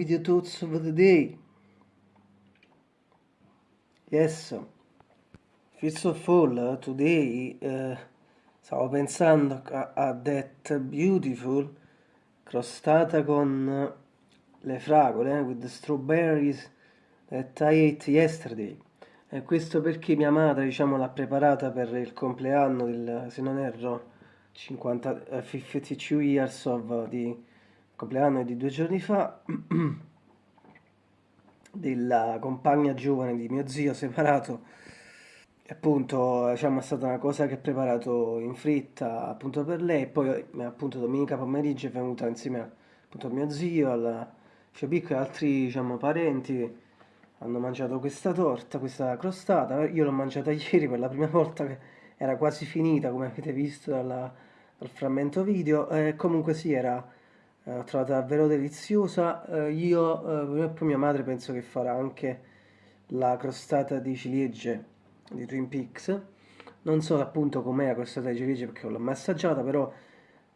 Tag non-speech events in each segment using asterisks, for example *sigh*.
video thoughts of the day. Yes, first of all, today uh, stavo pensando a, a that beautiful crostata con le fragole, with the strawberries that I ate yesterday. E questo perché mia madre, diciamo, l'ha preparata per il compleanno del, se non erro, 50, uh, 52 years of di compleanno di due giorni fa *clears throat* della compagna giovane di mio zio separato. Appunto diciamo è stata una cosa che ho preparato in fretta appunto per lei. Poi appunto domenica pomeriggio è venuta insieme appunto a mio zio alla Fiobico e altri diciamo parenti. Hanno mangiato questa torta questa crostata. Io l'ho mangiata *laughs* ieri per la prima volta che era quasi finita come avete visto dalla, dal frammento video. E comunque sì era eh, l'ho trovata davvero deliziosa. Eh, io eh, e poi mia madre penso che farà anche la crostata di ciliegie di Twin Peaks. Non so appunto com'è la crostata di ciliegie perché l'ho mai assaggiata, però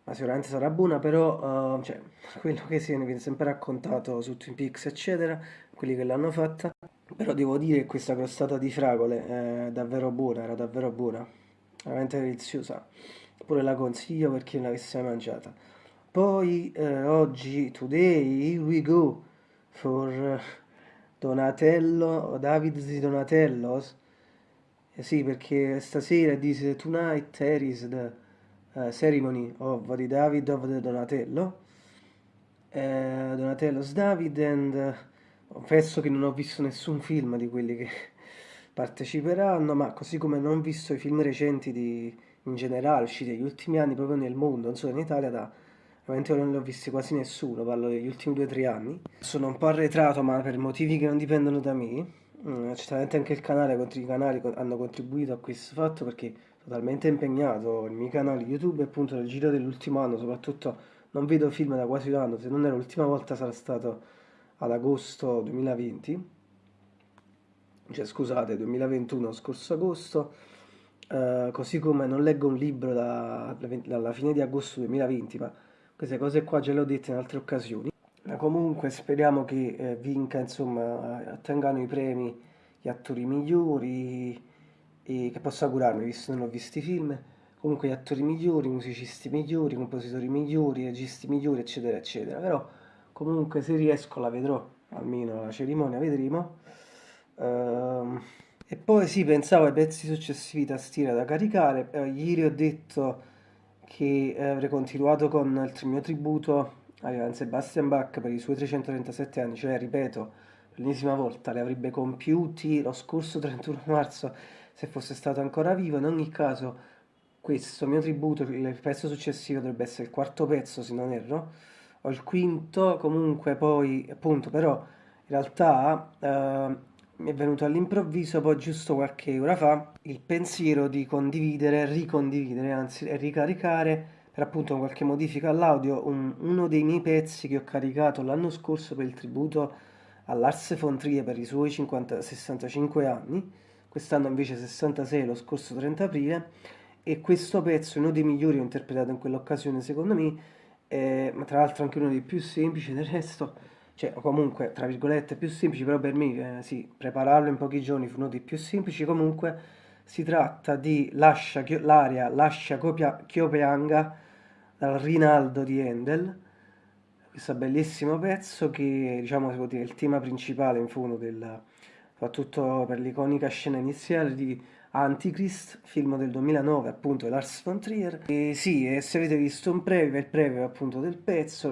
ma sicuramente sarà buona, però uh, cioè, *laughs* quello che si viene sempre raccontato su Twin Peaks, eccetera, quelli che l'hanno fatta. Però devo dire che questa crostata di fragole è davvero buona, era davvero buona, veramente deliziosa. Pure la consiglio per chi non l'avesse mai mangiata. Poi eh, oggi, today, here we go for Donatello, David di Donatello's. Eh sì, perché stasera dice tonight there is the uh, ceremony of the David of the Donatello. Uh, Donatello's David and uh, confesso che non ho visto nessun film di quelli che *laughs* parteciperanno, ma così come non ho visto i film recenti di, in generale usciti negli ultimi anni proprio nel mondo, non solo in Italia, da Ovviamente non li ho visti quasi nessuno, parlo degli ultimi 2-3 anni. Sono un po' arretrato, ma per motivi che non dipendono da me. Mm, certamente anche il canale, i canali hanno contribuito a questo fatto perché totalmente impegnato. Il mio canale YouTube appunto nel giro dell'ultimo anno, soprattutto non vedo film da quasi un anno, se non è l'ultima volta sarà stato ad agosto 2020. Cioè scusate, 2021, scorso agosto. Uh, così come non leggo un libro da, dalla fine di agosto 2020, ma queste cose qua già le ho dette in altre occasioni. Ma comunque speriamo che eh, vinca, insomma, attengano i premi gli attori migliori e che posso augurarmi, visto che non ho visto i film, comunque gli attori migliori, musicisti migliori, compositori migliori, registi migliori, eccetera, eccetera. Però comunque se riesco la vedrò, almeno la cerimonia vedremo. Uh, e poi sì, pensavo ai pezzi successivi tastiera da caricare, uh, ieri ho detto che eh, avrei continuato con il mio tributo a Johann Sebastian Bach per i suoi 337 anni, cioè ripeto, l'ennesima volta li avrebbe compiuti lo scorso 31 *laughs* marzo se fosse stato ancora vivo, in ogni caso questo mio tributo, il pezzo successivo dovrebbe essere il quarto pezzo se non erro, o il quinto, comunque poi appunto però in realtà eh, mi è venuto all'improvviso, poi giusto qualche ora fa, il pensiero di condividere, ricondividere, anzi ricaricare per appunto qualche modifica all'audio un, uno dei miei pezzi che ho caricato l'anno scorso per il tributo a Lars von Trier per i suoi 50, 65 anni, quest'anno invece 66, lo scorso 30 aprile, e questo pezzo uno dei migliori ho interpretato in quell'occasione secondo me, eh, ma tra l'altro anche uno dei più semplici del resto, cioè comunque tra virgolette più semplici, però per me eh, sì, prepararlo in pochi giorni fu uno dei più semplici, comunque si tratta di Lascia, l'aria Lascia Chiopeanga dal Rinaldo di Handel, questo bellissimo pezzo che diciamo si può dire il tema principale in fondo del, soprattutto per l'iconica scena iniziale di Antichrist, film del 2009 appunto di Lars von Trier. E sì, e se avete visto un preview, il preview appunto del pezzo,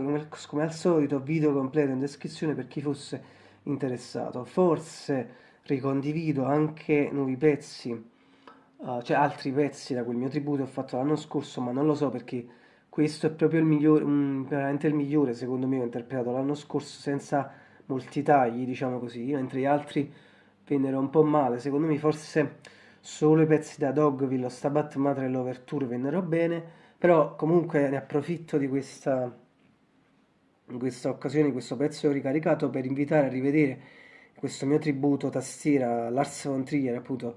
come al solito video completo in descrizione per chi fosse interessato. Forse ricondivido anche nuovi pezzi, uh, cioè altri pezzi da quel mio tributo che ho fatto l'anno scorso, ma non lo so perché questo è proprio il migliore, um, veramente il migliore secondo me ho interpretato l'anno scorso senza molti tagli, diciamo così, mentre gli altri vennero un po' male, secondo me forse solo i pezzi da Dogville, Stabat Mater e l'Overture vennero bene, però comunque ne approfitto di questa, in questa occasione, di questo pezzo ricaricato per invitare a rivedere questo mio tributo tastiera Lars von Trier appunto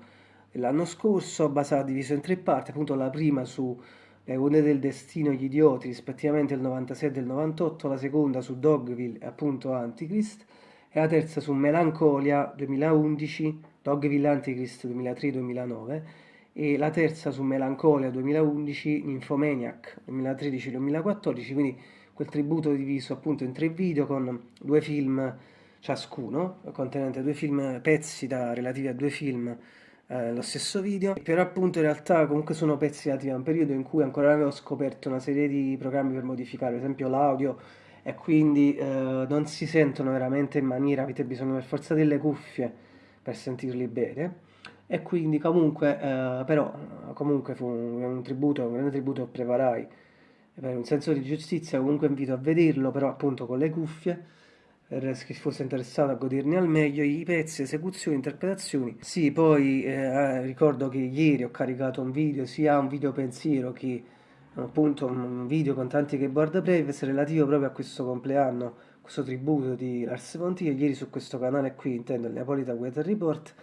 l'anno scorso, basato diviso in tre parti, appunto la prima su Le Onde del Destino, Gli Idioti, rispettivamente il 96 e il 98, la seconda su Dogville e appunto Antichrist, e la terza su Melancolia 2011, Dogville Antichrist 2003-2009, e la terza su Melancolia 2011, Nymphomaniac 2013-2014, quindi quel tributo diviso appunto in tre video con due film ciascuno, contenente due film, pezzi da, relativi a due film eh, lo stesso video, però appunto in realtà comunque sono pezzi relativi a un periodo in cui ancora avevo scoperto una serie di programmi per modificare, ad esempio l'audio, e quindi eh, non si sentono veramente in maniera, avete bisogno per forza delle cuffie per sentirli bene, e quindi comunque, eh, però, comunque fu un, un, tributo, un grande tributo che preparai, per un senso di giustizia comunque invito a vederlo, però appunto con le cuffie, per chi fosse interessato a goderni al meglio i pezzi, esecuzioni, interpretazioni. Sì, poi eh, ricordo che ieri ho caricato un video, sia un video pensiero che appunto un video con tanti keyboard previs relativo proprio a questo compleanno, questo tributo di Lars von Trier, ieri su questo canale qui, intendo il Neapolitan Weather Report,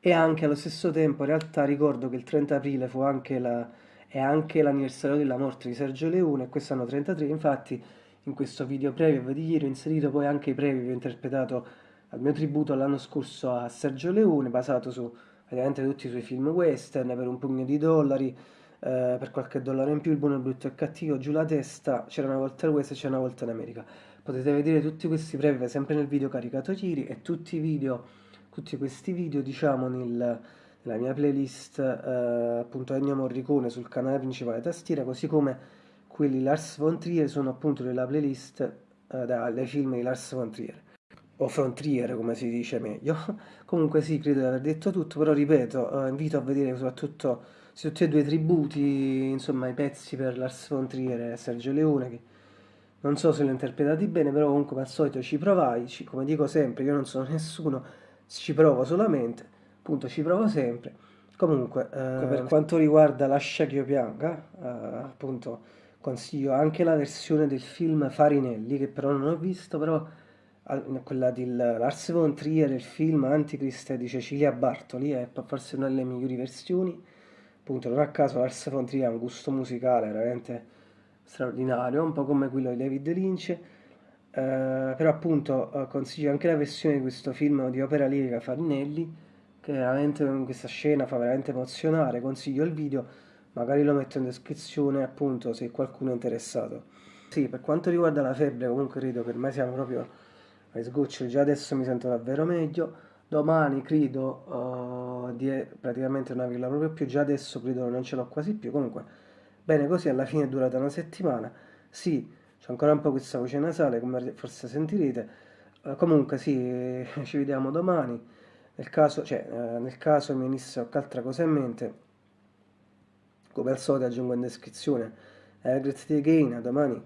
e anche allo stesso tempo in realtà ricordo che il 30 aprile fu anche la, è anche l'anniversario della morte di Sergio Leone, e quest'anno 33, infatti in questo video preview di ieri ho inserito poi anche i preview che ho interpretato al mio tributo l'anno scorso a Sergio Leone, basato su praticamente tutti i suoi film western per un pugno di dollari, eh, per qualche dollaro in più, il buono, il brutto e il cattivo, giù la testa, c'era una volta il West e c'era una volta in America. Potete vedere tutti questi preview sempre nel video caricato ieri e tutti i video, tutti questi video diciamo nel, nella mia playlist eh, appunto Ennio Morricone sul canale principale tastiera, così come quelli Lars von Trier sono appunto nella playlist eh, dai film di Lars von Trier o von Trier come si dice meglio *laughs* comunque sì credo di aver detto tutto però ripeto eh, invito a vedere soprattutto tutti e due tributi insomma i pezzi per Lars von Trier e Sergio Leone che non so se li ho interpretati bene però comunque al solito ci provai ci, come dico sempre io non sono *laughs* nessuno ci provo solamente appunto ci provo sempre comunque eh, per quanto riguarda Lascia che io pianga eh, appunto consiglio anche la versione del film Farinelli, che però non ho visto, però quella di Lars von Trier, il film Antichrist di Cecilia Bartoli, è forse una delle migliori versioni. Appunto, non a caso Lars von Trier ha un gusto musicale veramente straordinario, un po' come quello di David Lynch. Eh, però appunto eh, consiglio anche la versione di questo film di opera lirica Farinelli, che veramente questa scena fa veramente emozionare. Consiglio il video magari lo metto in descrizione appunto se qualcuno è interessato. Sì, per quanto riguarda la febbre comunque credo che ormai siamo proprio ai sgoccioli, già adesso mi sento davvero meglio, domani credo uh, di praticamente non averla proprio più, già adesso credo non ce l'ho quasi più, comunque bene così alla fine è durata una settimana, sì, c'è ancora un po' questa voce nasale come forse sentirete, uh, comunque sì, *laughs* ci vediamo domani, nel caso, cioè, uh, nel caso mi venisse qualche altra cosa in mente come al solito aggiungo in descrizione. Eh, grazie again, a domani.